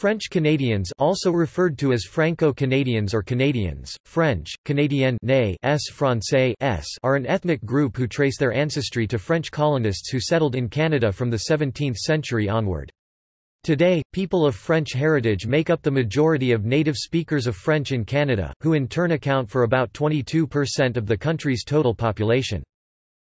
French Canadians also referred to as Franco-Canadians or Canadians, French, Canadien s Francais s are an ethnic group who trace their ancestry to French colonists who settled in Canada from the 17th century onward. Today, people of French heritage make up the majority of native speakers of French in Canada, who in turn account for about 22% of the country's total population.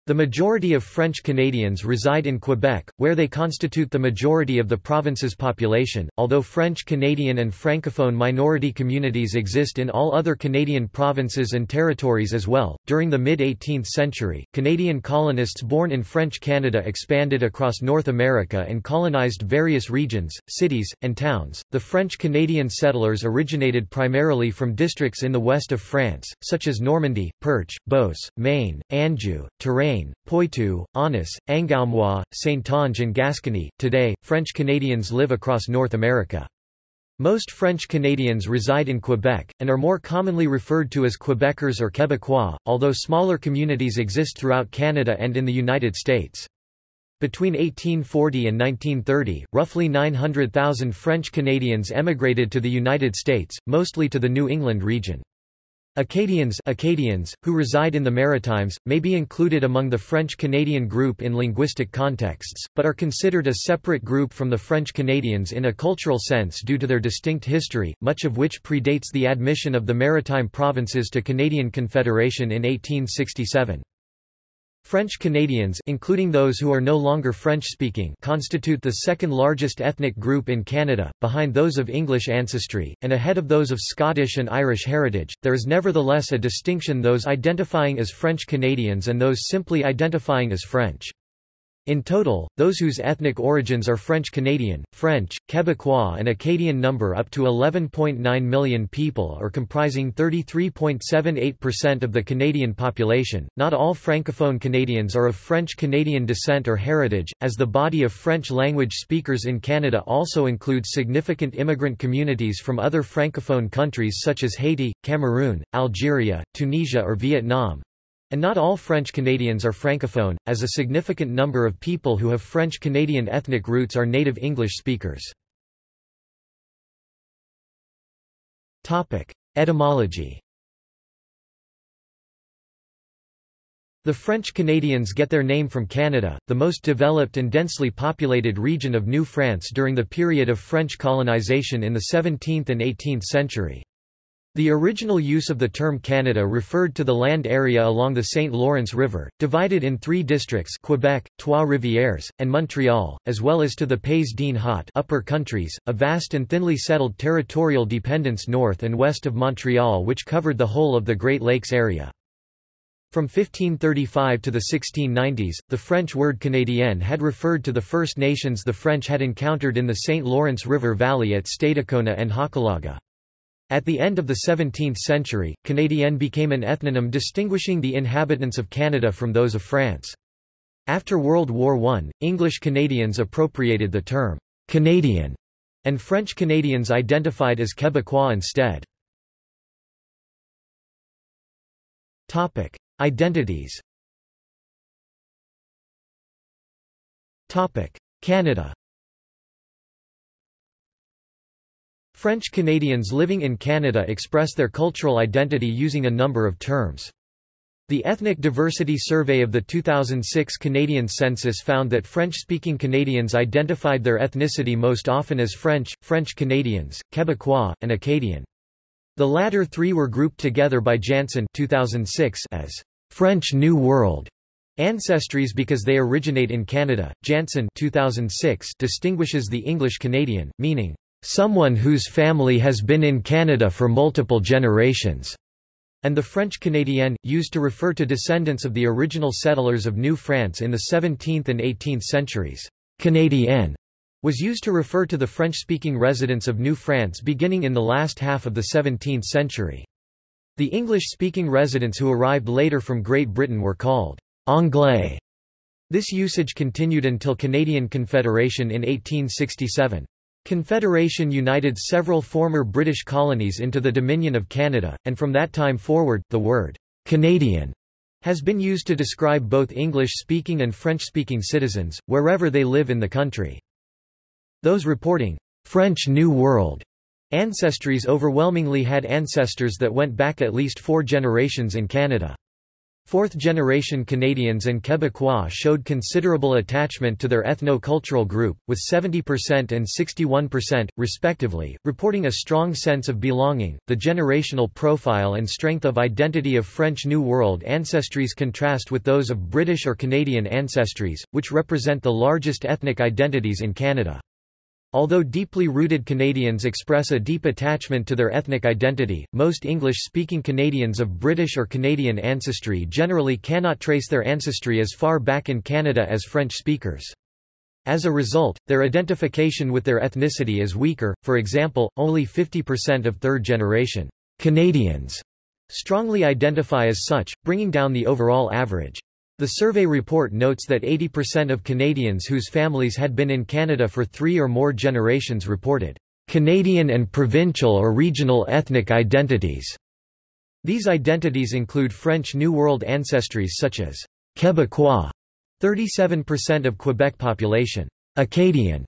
The majority of French Canadians reside in Quebec, where they constitute the majority of the province's population, although French Canadian and Francophone minority communities exist in all other Canadian provinces and territories as well. During the mid 18th century, Canadian colonists born in French Canada expanded across North America and colonized various regions, cities, and towns. The French Canadian settlers originated primarily from districts in the west of France, such as Normandy, Perche, Beauce, Maine, Anjou, Touraine, Poitou, Aunis, Angoumois, Saintonge and Gascony. Today, French Canadians live across North America. Most French Canadians reside in Quebec, and are more commonly referred to as Quebecers or Quebecois, although smaller communities exist throughout Canada and in the United States. Between 1840 and 1930, roughly 900,000 French Canadians emigrated to the United States, mostly to the New England region. Acadians, Acadians who reside in the Maritimes, may be included among the French-Canadian group in linguistic contexts, but are considered a separate group from the French Canadians in a cultural sense due to their distinct history, much of which predates the admission of the Maritime Provinces to Canadian Confederation in 1867. French Canadians including those who are no longer French-speaking constitute the second largest ethnic group in Canada, behind those of English ancestry, and ahead of those of Scottish and Irish heritage. There is nevertheless a distinction those identifying as French Canadians and those simply identifying as French. In total, those whose ethnic origins are French-Canadian, French, Quebecois and Acadian number up to 11.9 million people or comprising 33.78% of the Canadian population. Not all Francophone Canadians are of French-Canadian descent or heritage, as the body of French-language speakers in Canada also includes significant immigrant communities from other Francophone countries such as Haiti, Cameroon, Algeria, Tunisia or Vietnam, and not all French Canadians are francophone, as a significant number of people who have French Canadian ethnic roots are native English speakers. Etymology The French Canadians get their name from Canada, the most developed and densely populated region of New France during the period of French colonization in the 17th and 18th century. The original use of the term Canada referred to the land area along the St. Lawrence River, divided in three districts Quebec, Trois-Rivières, and Montreal, as well as to the Pays d'en Haut upper countries, a vast and thinly settled territorial dependence north and west of Montreal which covered the whole of the Great Lakes area. From 1535 to the 1690s, the French word Canadien had referred to the First Nations the French had encountered in the St. Lawrence River Valley at Stadacona and Hochelaga. At the end of the 17th century, Canadien became an ethnonym distinguishing the inhabitants of Canada from those of France. After World War I, English Canadians appropriated the term Canadian, and French Canadians identified as Quebecois instead. Topic: Identities. Topic: Canada. French Canadians living in Canada express their cultural identity using a number of terms. The Ethnic Diversity Survey of the 2006 Canadian Census found that French-speaking Canadians identified their ethnicity most often as French, French Canadians, Quebecois, and Acadian. The latter three were grouped together by Jantzen 2006 as French New World ancestries because they originate in Canada. Jantzen 2006 distinguishes the English Canadian, meaning someone whose family has been in Canada for multiple generations, and the French Canadien, used to refer to descendants of the original settlers of New France in the 17th and 18th centuries. Canadien was used to refer to the French-speaking residents of New France beginning in the last half of the 17th century. The English-speaking residents who arrived later from Great Britain were called Anglais. This usage continued until Canadian Confederation in 1867. Confederation united several former British colonies into the Dominion of Canada, and from that time forward, the word Canadian has been used to describe both English-speaking and French-speaking citizens, wherever they live in the country. Those reporting French New World ancestries overwhelmingly had ancestors that went back at least four generations in Canada. Fourth-generation Canadians and Quebecois showed considerable attachment to their ethno-cultural group, with 70% and 61%, respectively, reporting a strong sense of belonging. The generational profile and strength of identity of French New World ancestries contrast with those of British or Canadian ancestries, which represent the largest ethnic identities in Canada. Although deeply rooted Canadians express a deep attachment to their ethnic identity, most English-speaking Canadians of British or Canadian ancestry generally cannot trace their ancestry as far back in Canada as French speakers. As a result, their identification with their ethnicity is weaker, for example, only 50% of third-generation Canadians strongly identify as such, bringing down the overall average. The survey report notes that 80% of Canadians whose families had been in Canada for three or more generations reported Canadian and provincial or regional ethnic identities. These identities include French New World ancestries such as Quebecois, 37% of Quebec population, Acadian,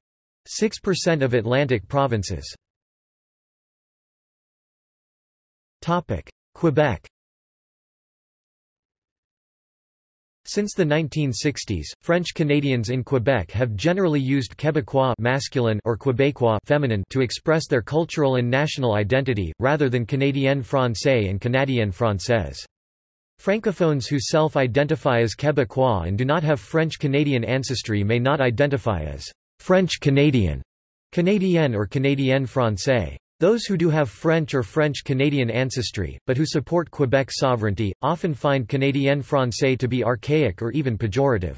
6% of Atlantic provinces. Topic: Quebec Since the 1960s, French Canadians in Quebec have generally used Québécois masculine or Québécois feminine to express their cultural and national identity, rather than Canadienne français and Canadienne française. Francophones who self-identify as Québécois and do not have French-Canadian ancestry may not identify as French-Canadian, Canadienne or Canadienne français. Those who do have French or French-Canadian ancestry, but who support Quebec sovereignty, often find Canadien français to be archaic or even pejorative.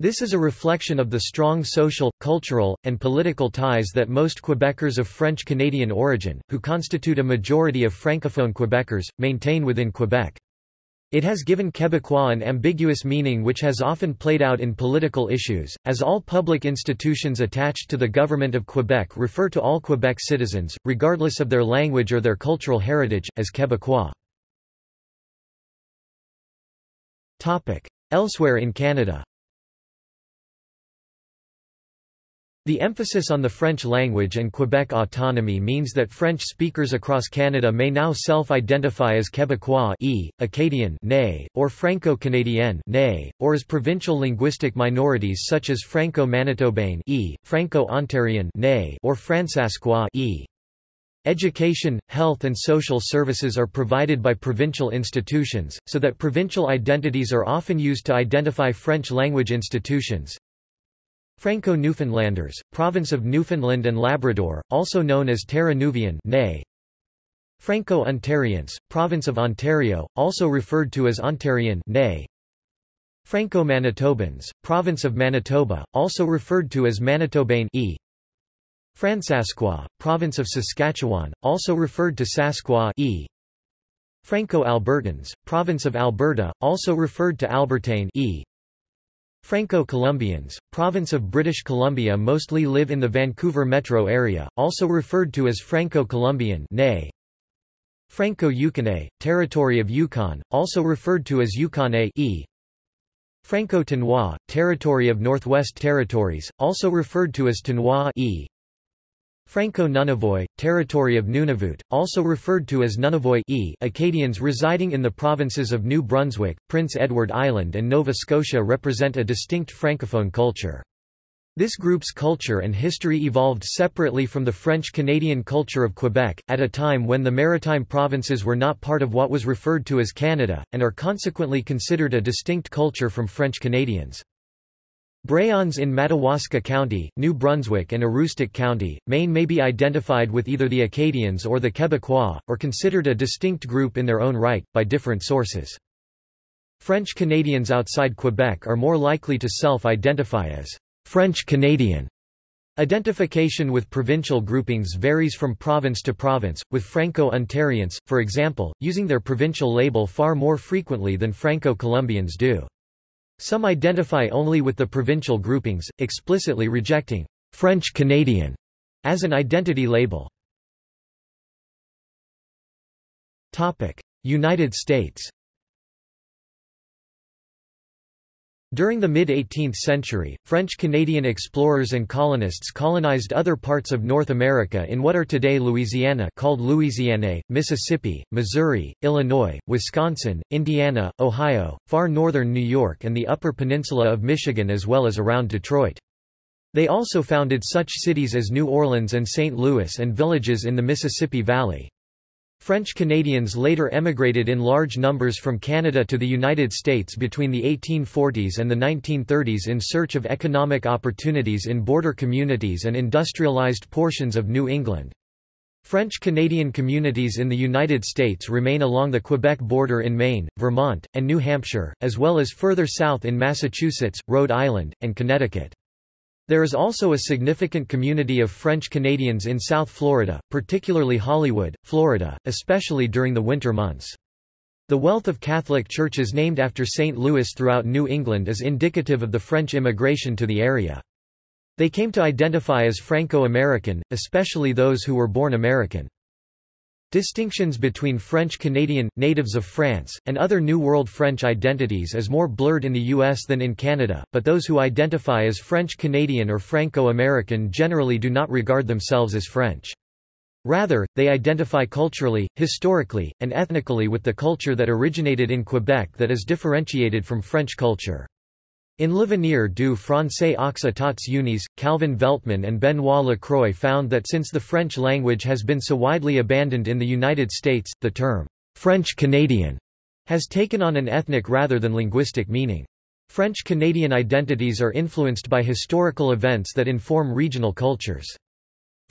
This is a reflection of the strong social, cultural, and political ties that most Quebecers of French-Canadian origin, who constitute a majority of Francophone Quebecers, maintain within Quebec. It has given Quebecois an ambiguous meaning which has often played out in political issues, as all public institutions attached to the government of Quebec refer to all Quebec citizens, regardless of their language or their cultural heritage, as Quebecois. Elsewhere in Canada The emphasis on the French language and Quebec autonomy means that French speakers across Canada may now self-identify as Québécois e, Acadian né, or Franco-Canadien né, or as provincial linguistic minorities such as Franco-Manitobain e, Franco-Ontarian né, or Fransaskois e. Education, health and social services are provided by provincial institutions, so that provincial identities are often used to identify French-language institutions. Franco-Newfoundlanders, province of Newfoundland and Labrador, also known as Terre-Neuvien Franco-Ontarians, province of Ontario, also referred to as Ontarian Franco-Manitobans, province of Manitoba, also referred to as Manitobain e. Fransaskois, province of Saskatchewan, also referred to Saskwa e. Franco-Albertans, province of Alberta, also referred to Albertain e. Franco-Columbians, province of British Columbia mostly live in the Vancouver metro area, also referred to as Franco-Columbian Franco-Yukonnais, territory of Yukon, also referred to as Yukonnais e. Franco-Tenois, territory of Northwest Territories, also referred to as Tenois e. Franco-Nunavut, territory of Nunavut, also referred to as Nunavut e Acadians residing in the provinces of New Brunswick, Prince Edward Island and Nova Scotia represent a distinct francophone culture. This group's culture and history evolved separately from the French-Canadian culture of Quebec, at a time when the maritime provinces were not part of what was referred to as Canada, and are consequently considered a distinct culture from French Canadians. Brayons in Madawaska County, New Brunswick and Aroostook County, Maine may be identified with either the Acadians or the Quebecois, or considered a distinct group in their own right, by different sources. French Canadians outside Quebec are more likely to self-identify as French Canadian. Identification with provincial groupings varies from province to province, with Franco-Ontarians, for example, using their provincial label far more frequently than Franco-Columbians do. Some identify only with the provincial groupings, explicitly rejecting French Canadian as an identity label. United States During the mid-18th century, French-Canadian explorers and colonists colonized other parts of North America in what are today Louisiana called Louisiane, Mississippi, Missouri, Illinois, Wisconsin, Indiana, Ohio, far northern New York and the Upper Peninsula of Michigan as well as around Detroit. They also founded such cities as New Orleans and St. Louis and villages in the Mississippi Valley. French Canadians later emigrated in large numbers from Canada to the United States between the 1840s and the 1930s in search of economic opportunities in border communities and industrialized portions of New England. French-Canadian communities in the United States remain along the Quebec border in Maine, Vermont, and New Hampshire, as well as further south in Massachusetts, Rhode Island, and Connecticut. There is also a significant community of French Canadians in South Florida, particularly Hollywood, Florida, especially during the winter months. The wealth of Catholic churches named after St. Louis throughout New England is indicative of the French immigration to the area. They came to identify as Franco-American, especially those who were born American. Distinctions between French-Canadian, natives of France, and other New World French identities is more blurred in the U.S. than in Canada, but those who identify as French-Canadian or Franco-American generally do not regard themselves as French. Rather, they identify culturally, historically, and ethnically with the culture that originated in Quebec that is differentiated from French culture. In L'Avenir du Français aux États-Unis, Calvin Veltman and Benoît Lacroix found that since the French language has been so widely abandoned in the United States, the term French-Canadian has taken on an ethnic rather than linguistic meaning. French-Canadian identities are influenced by historical events that inform regional cultures.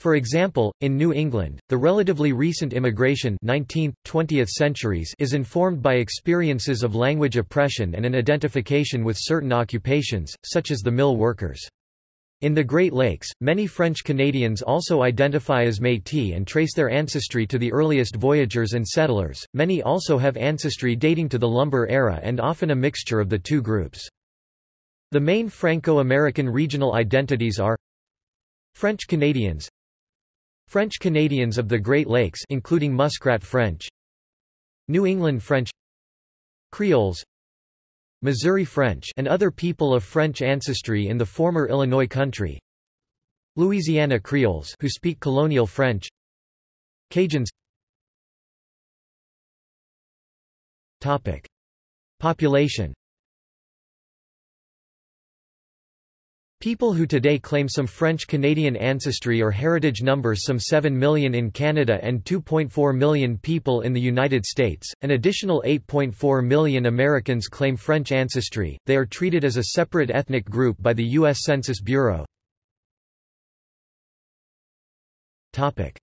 For example, in New England, the relatively recent immigration 19th, 20th centuries is informed by experiences of language oppression and an identification with certain occupations, such as the mill workers. In the Great Lakes, many French Canadians also identify as Métis and trace their ancestry to the earliest voyagers and settlers. Many also have ancestry dating to the lumber era and often a mixture of the two groups. The main Franco-American regional identities are French Canadians French Canadians of the Great Lakes including Muskrat French New England French Creoles Missouri French and other people of French ancestry in the former Illinois country Louisiana Creoles who speak colonial French Cajuns. Topic. Population People who today claim some French-Canadian ancestry or heritage number some 7 million in Canada and 2.4 million people in the United States. An additional 8.4 million Americans claim French ancestry. They are treated as a separate ethnic group by the U.S. Census Bureau. Topic: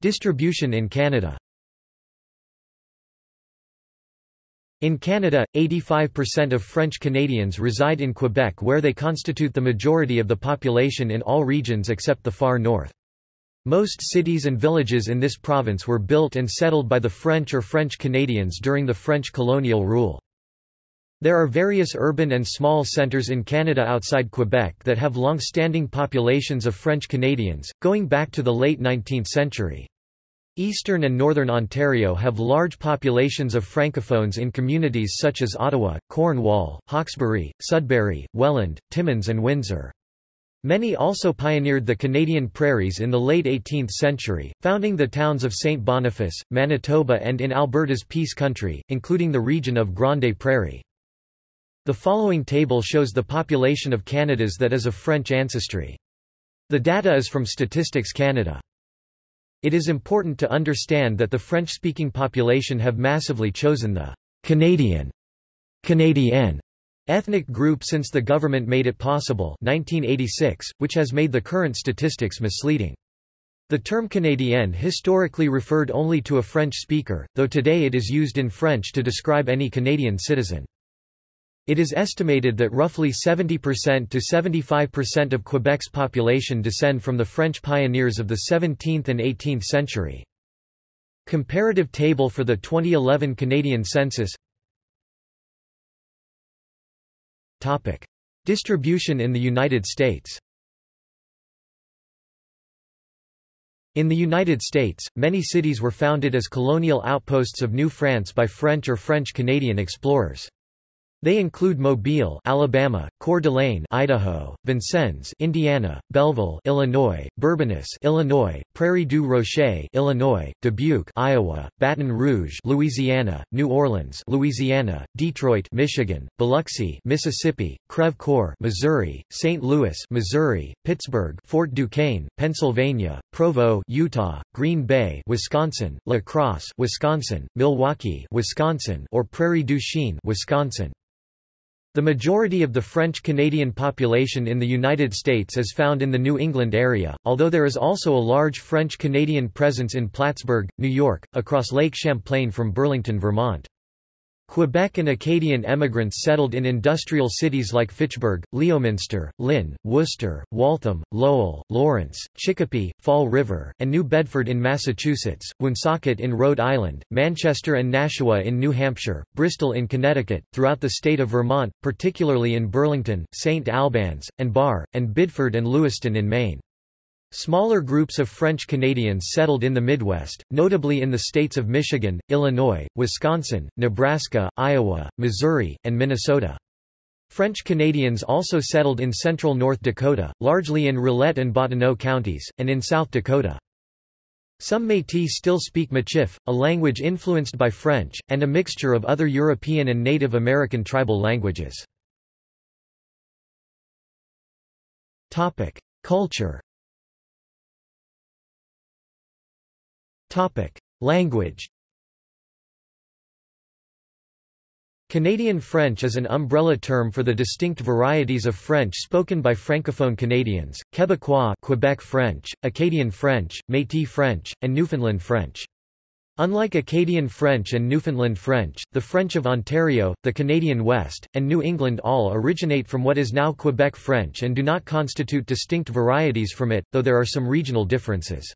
Distribution in Canada. In Canada, 85% of French Canadians reside in Quebec where they constitute the majority of the population in all regions except the far north. Most cities and villages in this province were built and settled by the French or French Canadians during the French colonial rule. There are various urban and small centres in Canada outside Quebec that have long-standing populations of French Canadians, going back to the late 19th century. Eastern and Northern Ontario have large populations of Francophones in communities such as Ottawa, Cornwall, Hawkesbury, Sudbury, Welland, Timmins and Windsor. Many also pioneered the Canadian prairies in the late 18th century, founding the towns of St. Boniface, Manitoba and in Alberta's Peace Country, including the region of Grande Prairie. The following table shows the population of Canada's that is of French ancestry. The data is from Statistics Canada. It is important to understand that the French-speaking population have massively chosen the Canadian Canadienne ethnic group since the government made it possible 1986, which has made the current statistics misleading. The term Canadienne historically referred only to a French speaker, though today it is used in French to describe any Canadian citizen. It is estimated that roughly 70% to 75% of Quebec's population descend from the French pioneers of the 17th and 18th century. Comparative table for the 2011 Canadian census Topic. Distribution in the United States In the United States, many cities were founded as colonial outposts of New France by French or French-Canadian explorers. They include Mobile, Alabama, Coeur d'Alene, Idaho, Vincennes, Indiana, Belleville, Illinois, Bourbonnais, Illinois, Prairie du Rocher, Illinois, Dubuque, Iowa, Baton Rouge, Louisiana, New Orleans, Louisiana, Detroit, Michigan, Biloxi, Mississippi, Creve Coeur, Missouri, St. Louis, Missouri, Pittsburgh, Fort Duquesne, Pennsylvania, Provo, Utah, Green Bay, Wisconsin, La Crosse, Wisconsin, Milwaukee, Wisconsin, or Prairie du Chien, Wisconsin. The majority of the French-Canadian population in the United States is found in the New England area, although there is also a large French-Canadian presence in Plattsburgh, New York, across Lake Champlain from Burlington, Vermont. Quebec and Acadian emigrants settled in industrial cities like Fitchburg, Leominster, Lynn, Worcester, Waltham, Lowell, Lawrence, Chicopee, Fall River, and New Bedford in Massachusetts, Woonsocket in Rhode Island, Manchester and Nashua in New Hampshire, Bristol in Connecticut, throughout the state of Vermont, particularly in Burlington, St. Albans, and Barre, and Biddeford and Lewiston in Maine. Smaller groups of French Canadians settled in the Midwest, notably in the states of Michigan, Illinois, Wisconsin, Nebraska, Iowa, Missouri, and Minnesota. French Canadians also settled in central North Dakota, largely in Rolette and Bottineau counties, and in South Dakota. Some Métis still speak Michif, a language influenced by French, and a mixture of other European and Native American tribal languages. Culture Topic: Language. Canadian French is an umbrella term for the distinct varieties of French spoken by francophone Canadians, Québécois Quebec French, Acadian French, Métis French, and Newfoundland French. Unlike Acadian French and Newfoundland French, the French of Ontario, the Canadian West, and New England all originate from what is now Quebec French and do not constitute distinct varieties from it, though there are some regional differences.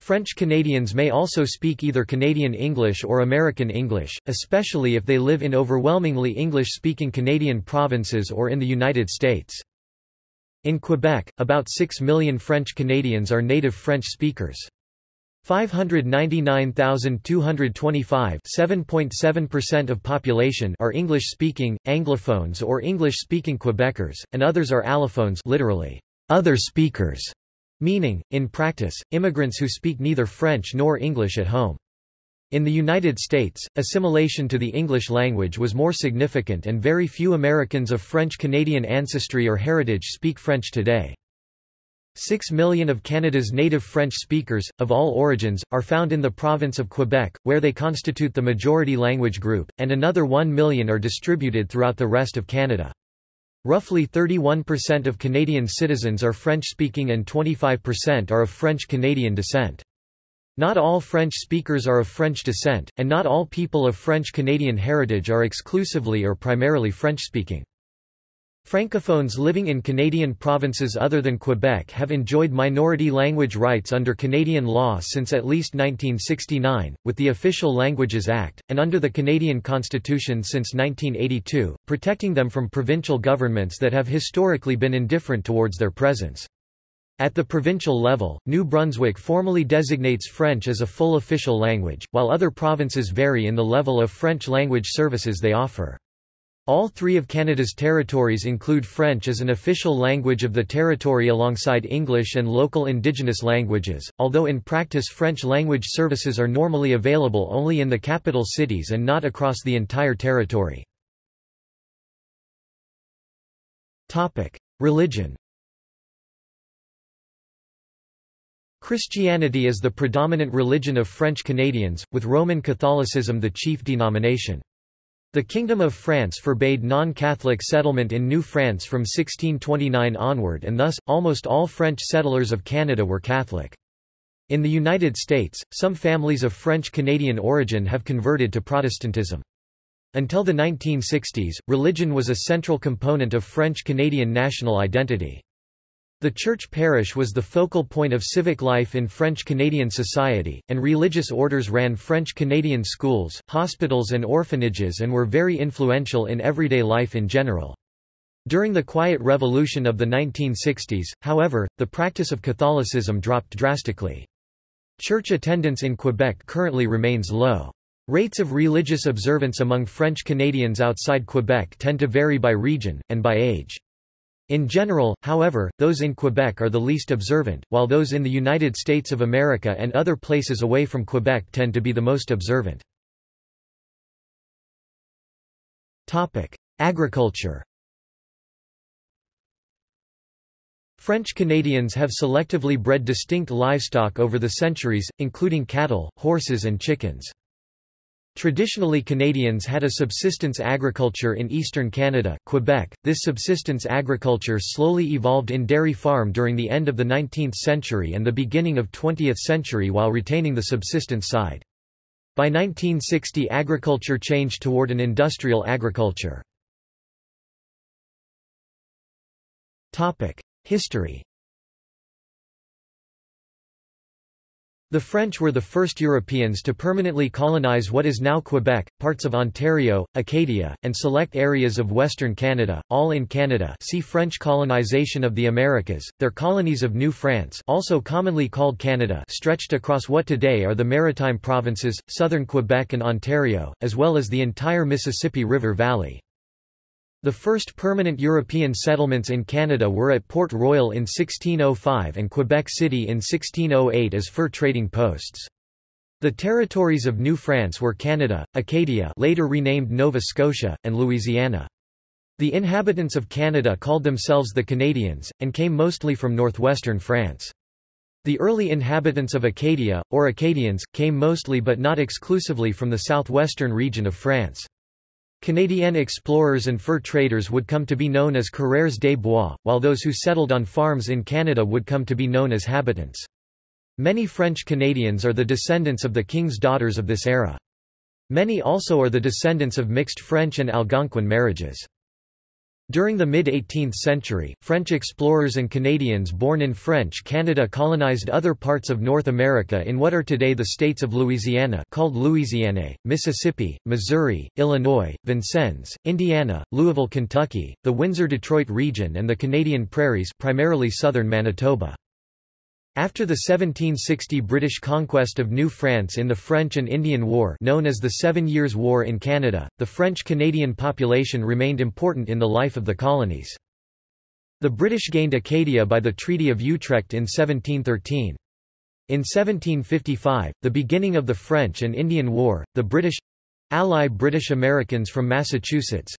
French Canadians may also speak either Canadian English or American English, especially if they live in overwhelmingly English-speaking Canadian provinces or in the United States. In Quebec, about 6 million French Canadians are native French speakers. 599,225 7.7% of population are English-speaking, Anglophones or English-speaking Quebecers, and others are allophones literally, other speakers. Meaning, in practice, immigrants who speak neither French nor English at home. In the United States, assimilation to the English language was more significant and very few Americans of French-Canadian ancestry or heritage speak French today. Six million of Canada's native French speakers, of all origins, are found in the province of Quebec, where they constitute the majority language group, and another one million are distributed throughout the rest of Canada. Roughly 31% of Canadian citizens are French-speaking and 25% are of French-Canadian descent. Not all French speakers are of French descent, and not all people of French-Canadian heritage are exclusively or primarily French-speaking. Francophones living in Canadian provinces other than Quebec have enjoyed minority language rights under Canadian law since at least 1969, with the Official Languages Act, and under the Canadian Constitution since 1982, protecting them from provincial governments that have historically been indifferent towards their presence. At the provincial level, New Brunswick formally designates French as a full official language, while other provinces vary in the level of French language services they offer. All three of Canada's territories include French as an official language of the territory alongside English and local Indigenous languages, although in practice French language services are normally available only in the capital cities and not across the entire territory. Religion Christianity is the predominant religion of French Canadians, with Roman Catholicism the chief denomination. The Kingdom of France forbade non-Catholic settlement in New France from 1629 onward and thus, almost all French settlers of Canada were Catholic. In the United States, some families of French-Canadian origin have converted to Protestantism. Until the 1960s, religion was a central component of French-Canadian national identity. The church parish was the focal point of civic life in French-Canadian society, and religious orders ran French-Canadian schools, hospitals and orphanages and were very influential in everyday life in general. During the Quiet Revolution of the 1960s, however, the practice of Catholicism dropped drastically. Church attendance in Quebec currently remains low. Rates of religious observance among French Canadians outside Quebec tend to vary by region, and by age. In general, however, those in Quebec are the least observant, while those in the United States of America and other places away from Quebec tend to be the most observant. Agriculture French Canadians have selectively bred distinct livestock over the centuries, including cattle, horses and chickens. Traditionally Canadians had a subsistence agriculture in eastern Canada, Quebec. This subsistence agriculture slowly evolved in dairy farm during the end of the 19th century and the beginning of 20th century while retaining the subsistence side. By 1960 agriculture changed toward an industrial agriculture. History The French were the first Europeans to permanently colonize what is now Quebec, parts of Ontario, Acadia, and select areas of Western Canada, all in Canada see French colonization of the Americas. Their colonies of New France also commonly called Canada stretched across what today are the Maritime Provinces, southern Quebec and Ontario, as well as the entire Mississippi River Valley. The first permanent European settlements in Canada were at Port Royal in 1605 and Quebec City in 1608 as fur trading posts. The territories of New France were Canada, Acadia later renamed Nova Scotia, and Louisiana. The inhabitants of Canada called themselves the Canadians, and came mostly from northwestern France. The early inhabitants of Acadia, or Acadians, came mostly but not exclusively from the southwestern region of France. Canadian explorers and fur traders would come to be known as coureurs des bois, while those who settled on farms in Canada would come to be known as habitants. Many French Canadians are the descendants of the king's daughters of this era. Many also are the descendants of mixed French and Algonquin marriages. During the mid-18th century, French explorers and Canadians born in French Canada colonized other parts of North America in what are today the states of Louisiana called Louisiane, Mississippi, Missouri, Illinois, Vincennes, Indiana, Louisville, Kentucky, the Windsor-Detroit region and the Canadian prairies primarily southern Manitoba. After the 1760 British conquest of New France in the French and Indian War known as the Seven Years' War in Canada, the French-Canadian population remained important in the life of the colonies. The British gained Acadia by the Treaty of Utrecht in 1713. In 1755, the beginning of the French and Indian War, the British—ally British Americans from Massachusetts,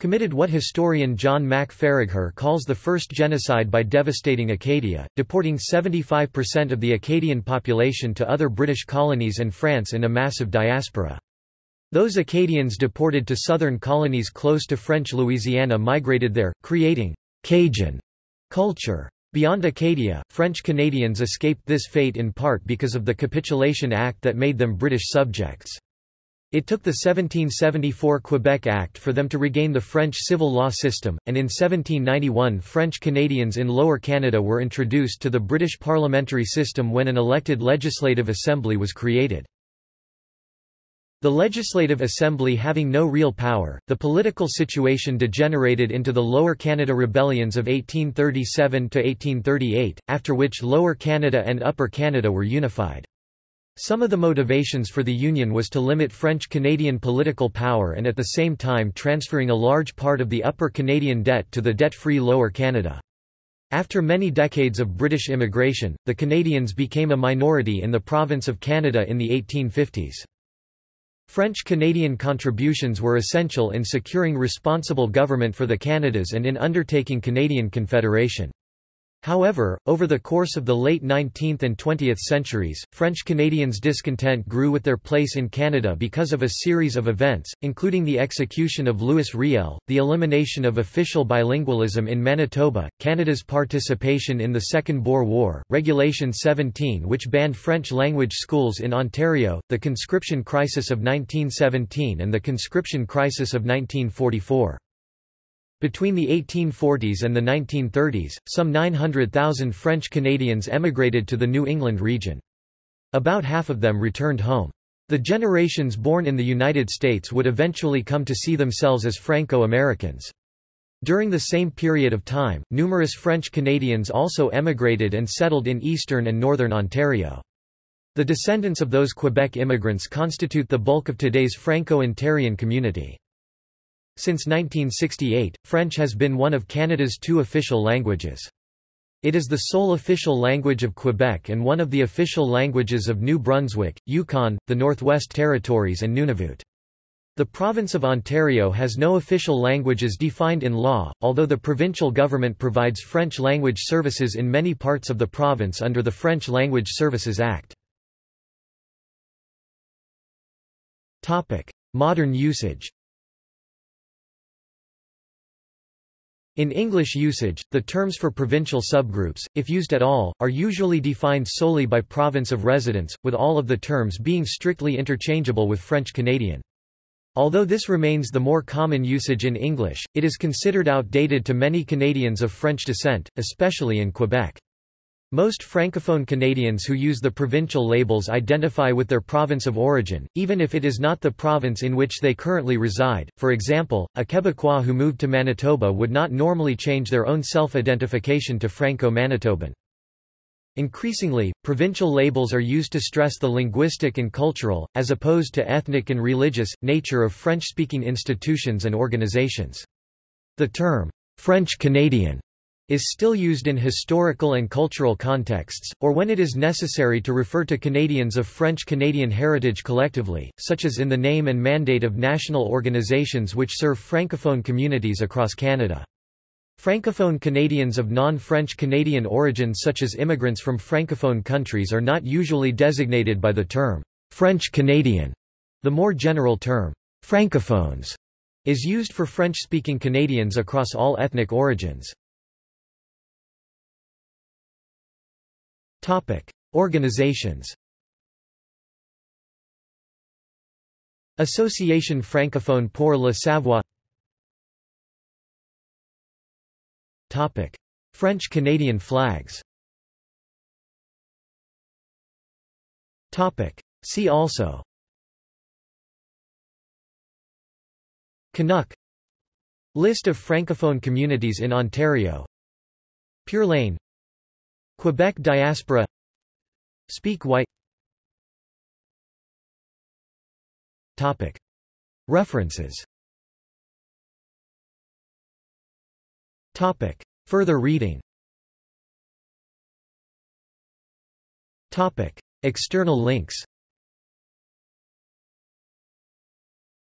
committed what historian John Mack Faragher calls the first genocide by devastating Acadia, deporting 75% of the Acadian population to other British colonies and France in a massive diaspora. Those Acadians deported to southern colonies close to French Louisiana migrated there, creating Cajun culture. Beyond Acadia, French Canadians escaped this fate in part because of the Capitulation Act that made them British subjects. It took the 1774 Quebec Act for them to regain the French civil law system, and in 1791 French Canadians in Lower Canada were introduced to the British parliamentary system when an elected legislative assembly was created. The Legislative Assembly having no real power, the political situation degenerated into the Lower Canada Rebellions of 1837–1838, after which Lower Canada and Upper Canada were unified. Some of the motivations for the Union was to limit French-Canadian political power and at the same time transferring a large part of the Upper Canadian debt to the debt-free Lower Canada. After many decades of British immigration, the Canadians became a minority in the province of Canada in the 1850s. French-Canadian contributions were essential in securing responsible government for the Canadas and in undertaking Canadian Confederation. However, over the course of the late 19th and 20th centuries, French Canadians' discontent grew with their place in Canada because of a series of events, including the execution of Louis Riel, the elimination of official bilingualism in Manitoba, Canada's participation in the Second Boer War, Regulation 17 which banned French-language schools in Ontario, the conscription crisis of 1917 and the conscription crisis of 1944. Between the 1840s and the 1930s, some 900,000 French Canadians emigrated to the New England region. About half of them returned home. The generations born in the United States would eventually come to see themselves as Franco-Americans. During the same period of time, numerous French Canadians also emigrated and settled in eastern and northern Ontario. The descendants of those Quebec immigrants constitute the bulk of today's Franco-Ontarian community. Since 1968, French has been one of Canada's two official languages. It is the sole official language of Quebec and one of the official languages of New Brunswick, Yukon, the Northwest Territories and Nunavut. The province of Ontario has no official languages defined in law, although the provincial government provides French language services in many parts of the province under the French Language Services Act. Modern usage In English usage, the terms for provincial subgroups, if used at all, are usually defined solely by province of residence, with all of the terms being strictly interchangeable with French Canadian. Although this remains the more common usage in English, it is considered outdated to many Canadians of French descent, especially in Quebec. Most Francophone Canadians who use the provincial labels identify with their province of origin, even if it is not the province in which they currently reside. For example, a Quebecois who moved to Manitoba would not normally change their own self-identification to Franco-Manitoban. Increasingly, provincial labels are used to stress the linguistic and cultural, as opposed to ethnic and religious, nature of French-speaking institutions and organizations. The term, French Canadian is still used in historical and cultural contexts, or when it is necessary to refer to Canadians of French-Canadian heritage collectively, such as in the name and mandate of national organizations which serve francophone communities across Canada. Francophone Canadians of non-French Canadian origin such as immigrants from francophone countries are not usually designated by the term, French Canadian. The more general term, Francophones, is used for French-speaking Canadians across all ethnic origins. Topic: Organizations. Association francophone pour le savoir. Topic: French Canadian flags. Topic: See also. Canuck List of francophone communities in Ontario Pure laine Quebec diaspora Speak white Topic. References Topic. Further reading Topic. External links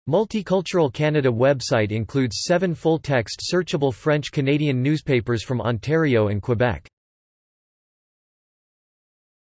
Multicultural Canada website includes seven full-text searchable French-Canadian newspapers from Ontario and Quebec.